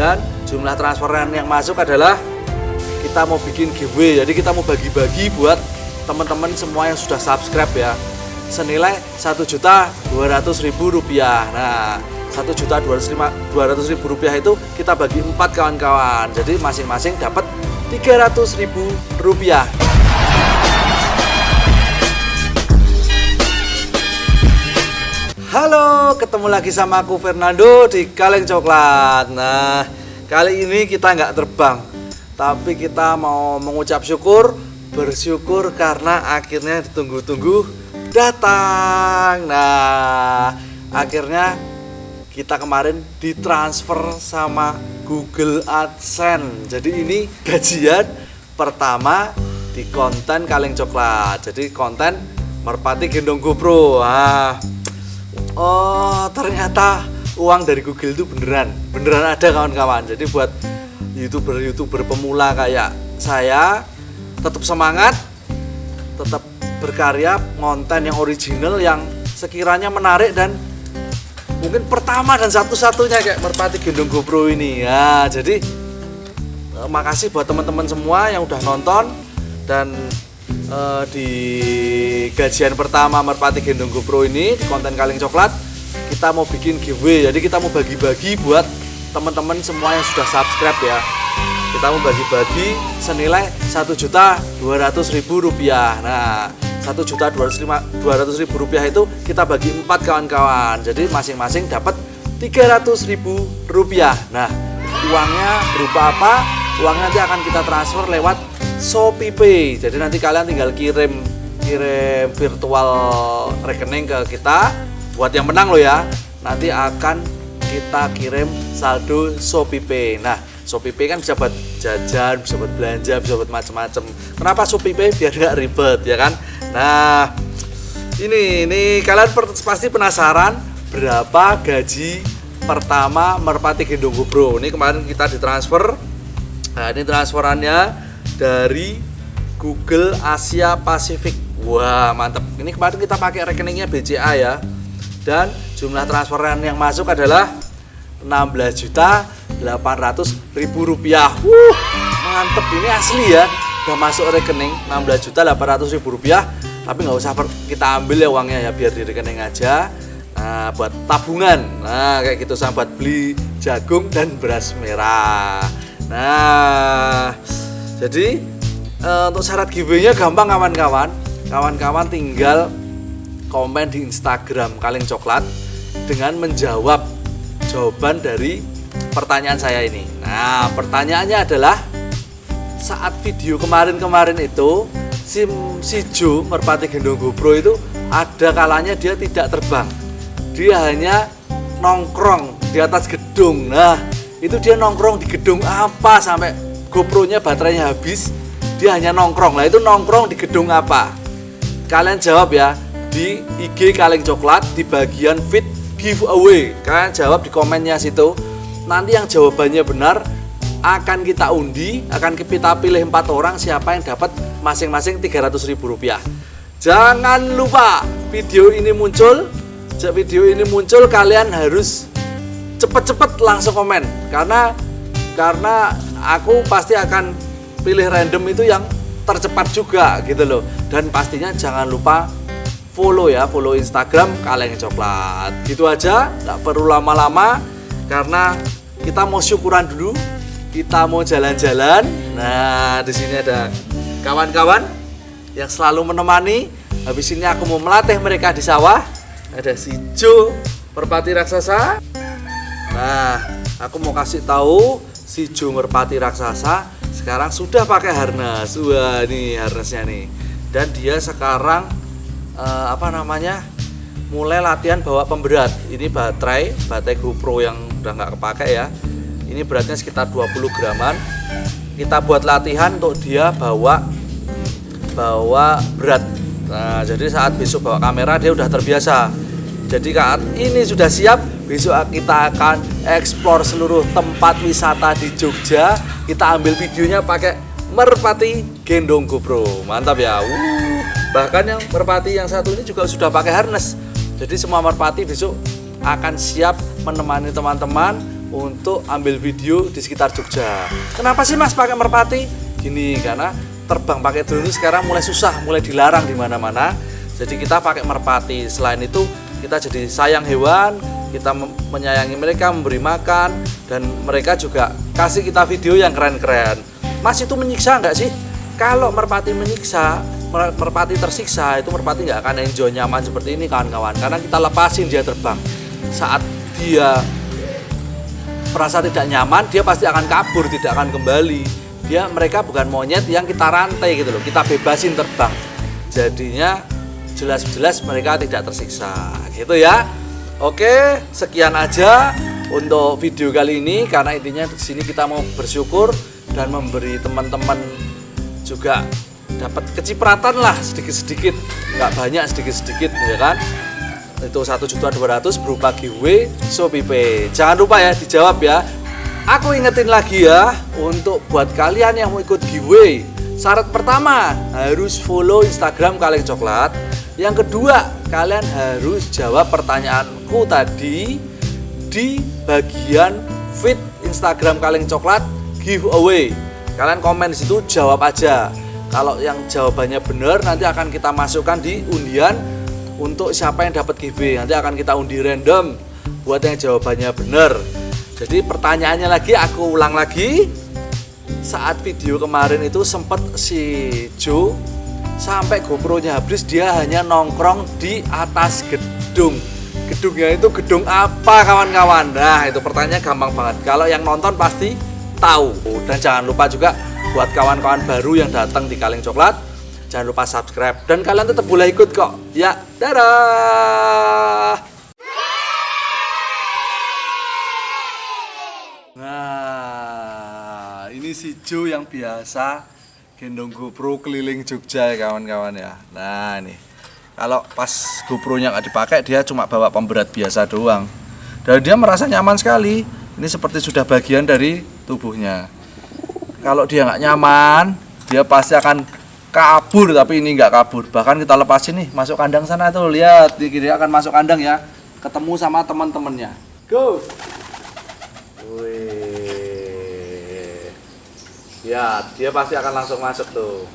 dan jumlah transferan yang masuk adalah kita mau bikin giveaway. Jadi kita mau bagi-bagi buat teman-teman semua yang sudah subscribe ya. Senilai satu juta dua ratus ribu rupiah. Nah satu juta dua ratus ribu rupiah itu kita bagi empat kawan-kawan. Jadi masing-masing dapat tiga ratus ribu rupiah Halo, ketemu lagi sama aku Fernando di Kaleng Coklat. Nah, kali ini kita nggak terbang, tapi kita mau mengucap syukur, bersyukur karena akhirnya ditunggu-tunggu datang. Nah, akhirnya kita kemarin ditransfer sama Google AdSense. Jadi ini gajian pertama di konten Kaleng Coklat. Jadi konten Merpati Gendong GoPro. Ah, oh ternyata uang dari Google itu beneran. Beneran ada kawan-kawan. Jadi buat youtuber-youtuber pemula kayak saya tetap semangat tetap berkarya konten yang original yang sekiranya menarik dan mungkin pertama dan satu-satunya kayak Merpati Gendong GoPro ini. Ya jadi eh, makasih buat teman-teman semua yang udah nonton dan uh, di gajian pertama Merpati Gendong GoPro ini di konten Kaleng Coklat kita mau bikin giveaway. Jadi kita mau bagi-bagi buat teman-teman semua yang sudah subscribe ya. Kita mau bagi-bagi senilai satu juta dua ratus ribu rupiah. Nah satu juta dua ratus ribu rupiah itu kita bagi empat kawan-kawan. Jadi masing-masing dapat tiga ratus ribu rupiah. Nah uangnya berupa apa? Uangnya nanti akan kita transfer lewat Shopee Pay. Jadi nanti kalian tinggal kirim kirim virtual rekening ke kita buat yang menang loh ya. Nanti akan kita kirim saldo Shopee Pay. Nah, Shopee Pay kan bisa buat jajan, bisa buat belanja, bisa buat macam-macam. Kenapa Shopee Pay biar nggak ribet ya kan? Nah, ini ini kalian pasti penasaran berapa gaji pertama Merpati Gendong Bro. Ini kemarin kita ditransfer. Nah, ini transferannya dari Google Asia Pasifik. Wah, mantap. Ini kemarin kita pakai rekeningnya BCA ya. Dan jumlah transferan yang masuk adalah 16 juta 800 ribu rupiah. Wuh, mantep ini asli ya. Udah masuk rekening 16 juta 800 ribu rupiah. Tapi nggak usah kita ambil ya uangnya ya biar di rekening aja. Nah, buat tabungan. Nah, kayak gitu sama beli jagung dan beras merah. Nah, jadi uh, untuk syarat giveaway-nya gampang kawan-kawan. Kawan-kawan tinggal komen di Instagram Kaleng Coklat dengan menjawab jawaban dari pertanyaan saya ini. Nah, pertanyaannya adalah saat video kemarin-kemarin itu si, si Jo Merpati Gendong GoPro itu ada kalanya dia tidak terbang. Dia hanya nongkrong di atas gedung. Nah, itu dia nongkrong di gedung apa sampai GoPro-nya baterainya habis, dia hanya nongkrong. Lah itu nongkrong di gedung apa? Kalian jawab ya di IG Kaleng Coklat di bagian fit giveaway. Kalian jawab di komennya situ. Nanti yang jawabannya benar akan kita undi, akan kita pilih empat orang siapa yang dapat masing-masing 300 ribu rupiah. Jangan lupa video ini muncul, video ini muncul kalian harus cepet-cepet langsung komen karena karena aku pasti akan pilih random itu yang tercepat juga gitu loh. Dan pastinya jangan lupa follow ya follow Instagram kaleng coklat. Gitu aja nggak perlu lama-lama karena kita mau syukuran dulu kita mau jalan-jalan. Nah di sini ada kawan-kawan yang selalu menemani. Habis ini aku mau melatih mereka di sawah. Ada si Jo perpati raksasa. Nah aku mau kasih tahu si Jomerpati raksasa sekarang sudah pakai harness. Wah, ini harnessnya nih. Dan dia sekarang uh, apa namanya? mulai latihan bawa pemberat. Ini baterai, baterai GoPro yang udah nggak kepake ya. Ini beratnya sekitar 20 graman. Kita buat latihan untuk dia bawa bawa berat. Nah, jadi saat besok bawa kamera dia udah terbiasa. Jadi saat ini sudah siap, besok kita akan eksplor seluruh tempat wisata di Jogja kita ambil videonya pakai merpati gendong GoPro mantap ya uh, bahkan yang merpati yang satu ini juga sudah pakai harness jadi semua merpati besok akan siap menemani teman-teman untuk ambil video di sekitar Jogja. Kenapa sih Mas pakai merpati? Gini, karena terbang pakai drone sekarang mulai susah, mulai dilarang di mana-mana. Jadi kita pakai merpati. Selain itu, kita jadi sayang hewan, kita menyayangi mereka, memberi makan, dan mereka juga kasih kita video yang keren-keren. Mas itu menyiksa nggak sih? Kalau merpati menyiksa, mer- merpati tersiksa, itu merpati nggak akan enjoy nyaman seperti ini kawan-kawan. Karena kita lepasin dia terbang. Saat dia merasa tidak nyaman, dia pasti akan kabur, tidak akan kembali. Dia mereka bukan monyet yang kita rantai gitu loh, kita bebasin terbang. Jadinya jelas-jelas mereka tidak tersiksa, gitu ya. Oke, sekian aja untuk video kali ini karena intinya di sini kita mau bersyukur dan memberi teman-teman juga dapat kecipratan lah sedikit-sedikit, nggak banyak sedikit-sedikit ya kan itu satu juta dua ratus berupa giveaway Shopee. Jangan lupa ya dijawab ya. Aku ingetin lagi ya untuk buat kalian yang mau ikut giveaway. Syarat pertama harus follow Instagram Kaleng Coklat. Yang kedua kalian harus jawab pertanyaanku tadi di bagian feed Instagram Kaleng Coklat giveaway. Kalian komen di situ jawab aja. Kalau yang jawabannya benar nanti akan kita masukkan di undian untuk siapa yang dapat giveaway nanti akan kita undi random buat yang jawabannya benar jadi pertanyaannya lagi aku ulang lagi saat video kemarin itu sempat si Joe sampai GoPro-nya habis dia hanya nongkrong di atas gedung. Gedungnya itu gedung apa kawan-kawan? Nah itu pertanyaannya gampang banget. Kalau yang nonton pasti tahu. Dan jangan lupa juga buat kawan-kawan baru yang datang di Kaleng Coklat Jangan lupa subscribe. Dan kalian tetap boleh ikut kok. Ya, dadah. Nah, ini si Jo yang biasa gendong GoPro keliling Jogja ya kawan-kawan ya. Nah, ini. Kalau pas GoPro-nya nggak dipakai, dia cuma bawa pemberat biasa doang. Dan dia merasa nyaman sekali. Ini seperti sudah bagian dari tubuhnya. Kalau dia nggak nyaman, dia pasti akan kabur tapi ini nggak kabur bahkan kita lepasin nih masuk kandang sana tuh lihat dia akan masuk kandang ya ketemu sama teman-temannya go ya dia pasti akan langsung masuk tuh